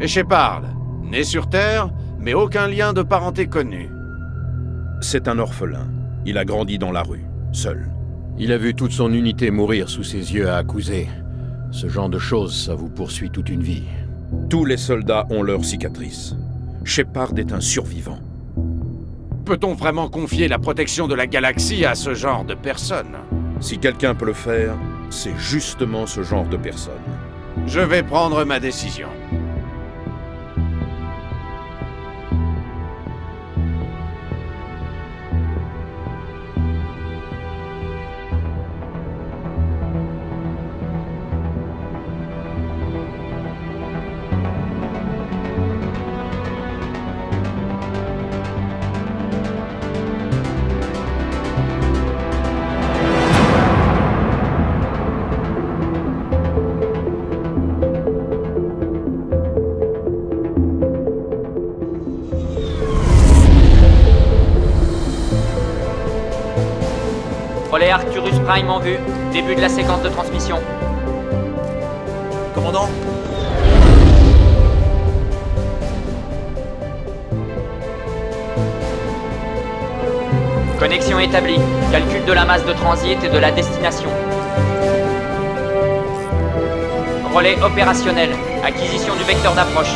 Et Shepard, né sur Terre, mais aucun lien de parenté connu. C'est un orphelin. Il a grandi dans la rue, seul. Il a vu toute son unité mourir sous ses yeux à accuser. Ce genre de choses, ça vous poursuit toute une vie. Tous les soldats ont leurs cicatrices. Shepard est un survivant. Peut-on vraiment confier la protection de la galaxie à ce genre de personnes Si quelqu'un peut le faire, c'est justement ce genre de personne. Je vais prendre ma décision. Relais Arcturus Prime en vue. Début de la séquence de transmission. Commandant Connexion établie. Calcul de la masse de transit et de la destination. Relais opérationnel. Acquisition du vecteur d'approche.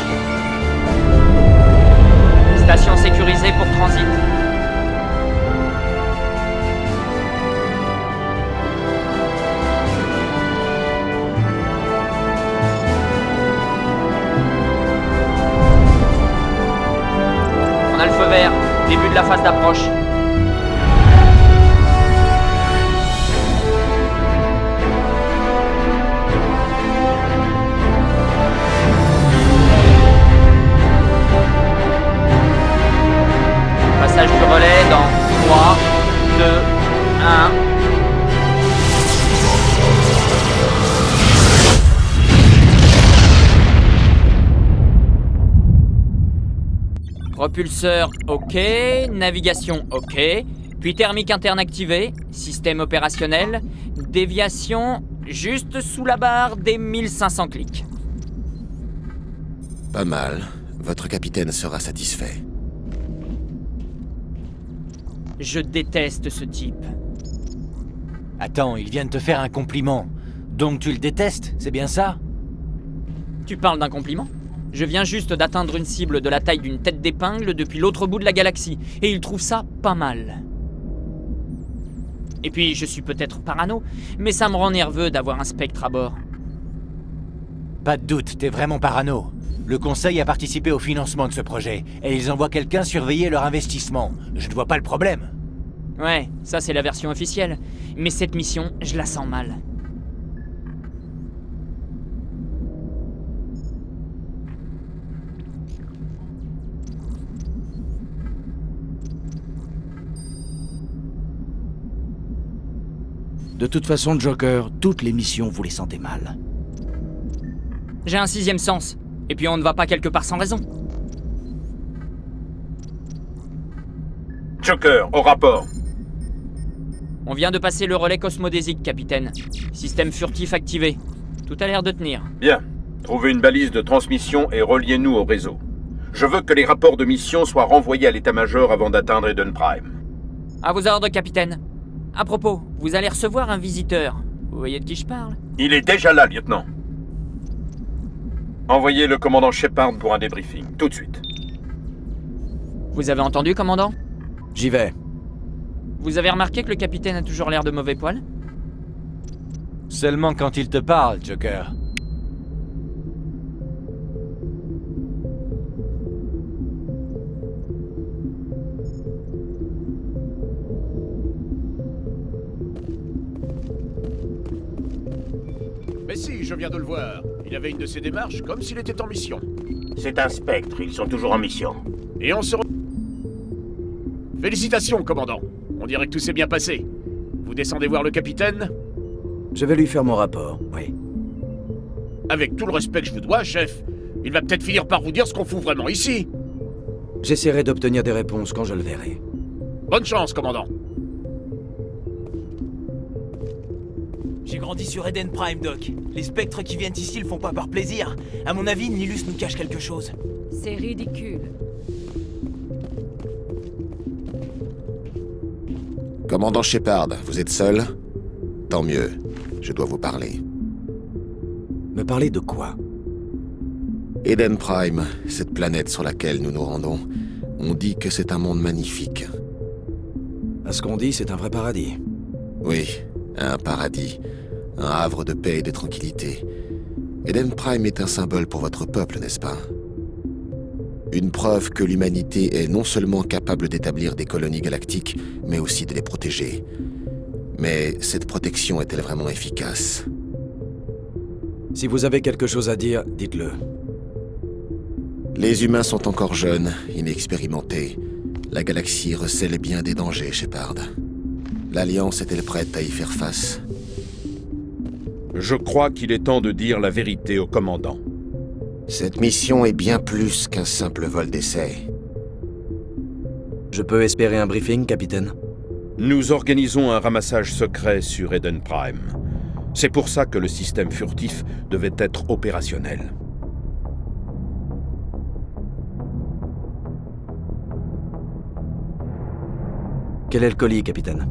Station sécurisée pour transit. Début de la phase d'approche. Propulseur OK, navigation OK, puis thermique interne activée, système opérationnel, déviation juste sous la barre des 1500 clics. Pas mal. Votre capitaine sera satisfait. Je déteste ce type. Attends, il vient de te faire un compliment. Donc tu le détestes, c'est bien ça? Tu parles d'un compliment? Je viens juste d'atteindre une cible de la taille d'une tête d'épingle depuis l'autre bout de la galaxie, et il trouve ça pas mal. Et puis, je suis peut-être parano, mais ça me rend nerveux d'avoir un spectre à bord. Pas de doute, t'es vraiment parano. Le conseil a participé au financement de ce projet, et ils envoient quelqu'un surveiller leur investissement. Je ne vois pas le problème. Ouais, ça c'est la version officielle. Mais cette mission, je la sens mal. De toute façon, Joker, toutes les missions, vous les sentez mal. J'ai un sixième sens. Et puis on ne va pas quelque part sans raison. Joker, au rapport. On vient de passer le relais cosmodésique, capitaine. Système furtif activé. Tout a l'air de tenir. Bien. Trouvez une balise de transmission et reliez-nous au réseau. Je veux que les rapports de mission soient renvoyés à l'état-major avant d'atteindre Eden Prime. À vos ordres, capitaine. À propos, vous allez recevoir un visiteur. Vous voyez de qui je parle? Il est déjà là, lieutenant. Envoyez le commandant Shepard pour un débriefing, tout de suite. Vous avez entendu, commandant? J'y vais. Vous avez remarqué que le capitaine a toujours l'air de mauvais poil? Seulement quand il te parle, Joker. Mais si, je viens de le voir. Il avait une de ses démarches comme s'il était en mission. C'est un spectre, ils sont toujours en mission. Et on se re... Félicitations, commandant. On dirait que tout s'est bien passé. Vous descendez voir le capitaine? Je vais lui faire mon rapport, oui. Avec tout le respect que je vous dois, chef, il va peut-être finir par vous dire ce qu'on fout vraiment ici. J'essaierai d'obtenir des réponses quand je le verrai. Bonne chance, commandant. J'y grandi sur Eden Prime, Doc. Les spectres qui viennent ici le font pas par plaisir. À mon avis, Nilus nous cache quelque chose. C'est ridicule. Commandant Shepard, vous êtes seul? Tant mieux. Je dois vous parler. Me parler de quoi? Eden Prime, cette planète sur laquelle nous nous rendons, on dit que c'est un monde magnifique. À ce qu'on dit, c'est un vrai paradis. Oui, un paradis. Un havre de paix et de tranquillité. Eden Prime est un symbole pour votre peuple, n'est-ce pas? Une preuve que l'humanité est non seulement capable d'établir des colonies galactiques, mais aussi de les protéger. Mais cette protection est-elle vraiment efficace? Si vous avez quelque chose à dire, dites-le. Les humains sont encore jeunes, inexpérimentés. La galaxie recèle bien des dangers, Shepard. L'Alliance est-elle prête à y faire face? Je crois qu'il est temps de dire la vérité au commandant. Cette mission est bien plus qu'un simple vol d'essai. Je peux espérer un briefing, capitaine? Nous organisons un ramassage secret sur Eden Prime. C'est pour ça que le système furtif devait être opérationnel. Quel est le colis, capitaine?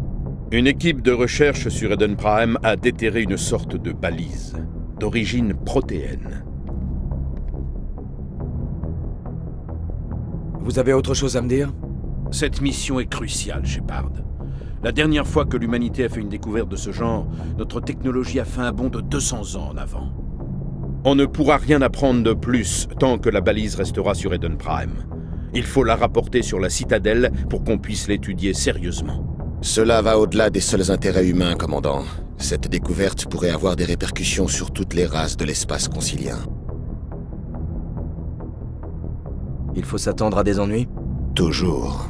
Une équipe de recherche sur Eden Prime a déterré une sorte de balise, d'origine protéenne. Vous avez autre chose à me dire? Cette mission est cruciale, Shepard. La dernière fois que l'humanité a fait une découverte de ce genre, notre technologie a fait un bond de 200 ans en avant. On ne pourra rien apprendre de plus tant que la balise restera sur Eden Prime. Il faut la rapporter sur la citadelle pour qu'on puisse l'étudier sérieusement. Cela va au-delà des seuls intérêts humains, commandant. Cette découverte pourrait avoir des répercussions sur toutes les races de l'espace concilien. Il faut s'attendre à des ennuis? Toujours.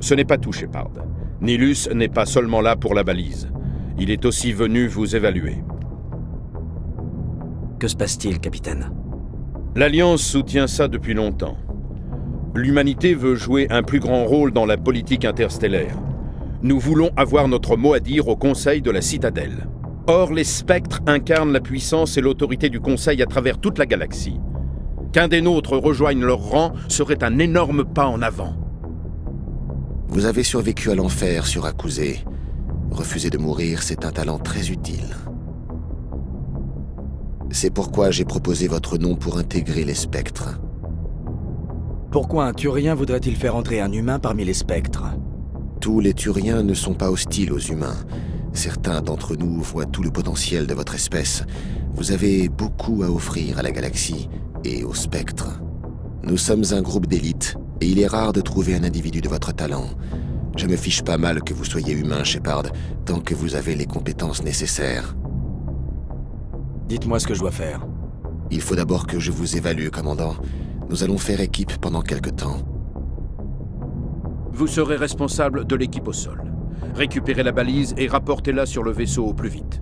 Ce n'est pas tout, Shepard. Nilus n'est pas seulement là pour la balise. Il est aussi venu vous évaluer. Que se passe-t-il, capitaine? L'Alliance soutient ça depuis longtemps. L'humanité veut jouer un plus grand rôle dans la politique interstellaire. Nous voulons avoir notre mot à dire au Conseil de la Citadelle. Or, les spectres incarnent la puissance et l'autorité du Conseil à travers toute la galaxie. Qu'un des nôtres rejoigne leur rang serait un énorme pas en avant. Vous avez survécu à l'enfer sur. Refuser de mourir, c'est un talent très utile. C'est pourquoi j'ai proposé votre nom pour intégrer les spectres. Pourquoi un Turien voudrait-il faire entrer un humain parmi les spectres? Tous les Turiens ne sont pas hostiles aux humains. Certains d'entre nous voient tout le potentiel de votre espèce. Vous avez beaucoup à offrir à la galaxie et aux spectres. Nous sommes un groupe d'élite, et il est rare de trouver un individu de votre talent. Je me fiche pas mal que vous soyez humain, Shepard, tant que vous avez les compétences nécessaires. Dites-moi ce que je dois faire. Il faut d'abord que je vous évalue, commandant. Nous allons faire équipe pendant quelque temps. Vous serez responsable de l'équipe au sol. Récupérez la balise et rapportez-la sur le vaisseau au plus vite.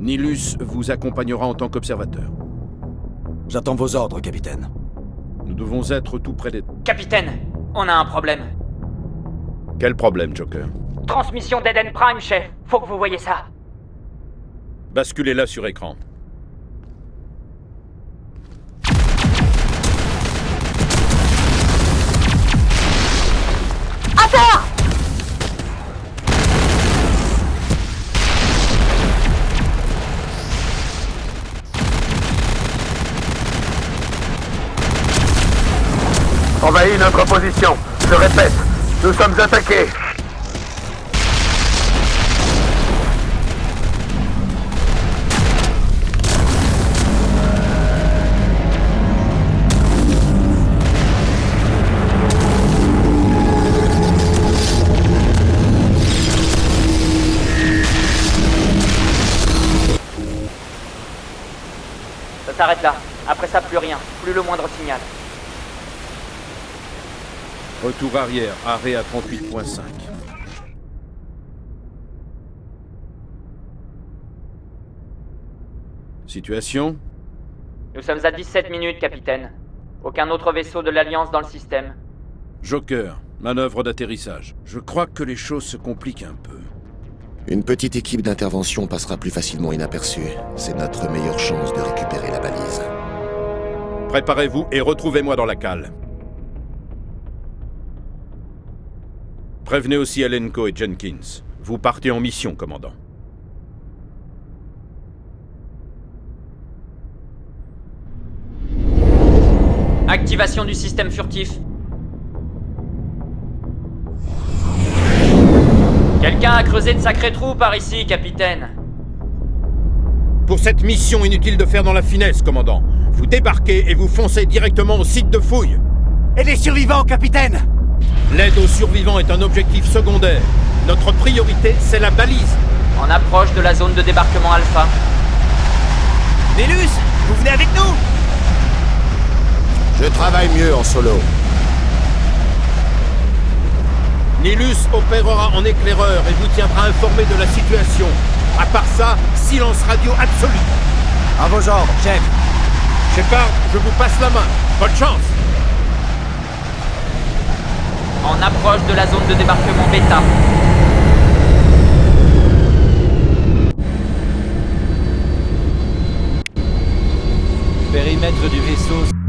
Nilus vous accompagnera en tant qu'observateur. J'attends vos ordres, capitaine. Nous devons être tout près des... Capitaine, on a un problème. Quel problème, Joker? Transmission d'Eden Prime, chef. Faut que vous voyez ça. Basculez-la sur écran. Envahis notre position. Je répète, nous sommes attaqués. Ça s'arrête là. Après ça, plus rien. Plus le moindre signal. Retour arrière, arrêt à 38.5. Situation Nous sommes à 17 minutes, capitaine. Aucun autre vaisseau de l'Alliance dans le système. Joker, manœuvre d'atterrissage. Je crois que les choses se compliquent un peu. Une petite équipe d'intervention passera plus facilement inaperçue. C'est notre meilleure chance de récupérer la balise. Préparez-vous et retrouvez-moi dans la cale. Prévenez aussi Alenko et Jenkins. Vous partez en mission, commandant. Activation du système furtif. Quelqu'un a creusé de sacrés trous par ici, capitaine. Pour cette mission, inutile de faire dans la finesse, commandant. Vous débarquez et vous foncez directement au site de fouille. Et les survivants, capitaine L'aide aux survivants est un objectif secondaire. Notre priorité, c'est la balise. En approche de la zone de débarquement Alpha. Nélus, vous venez avec nous? Je travaille mieux en solo. Nilus opérera en éclaireur et vous tiendra informé de la situation. À part ça, silence radio absolu. À vos ordres, chef. Shepard, je vous passe la main. Bonne chance En approche de la zone de débarquement Bêta. Périmètre du vaisseau